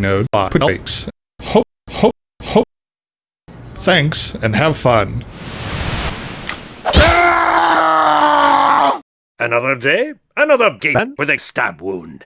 node breaks. Ho, ho, ho. Thanks, and have fun. Another day, another game with a stab wound.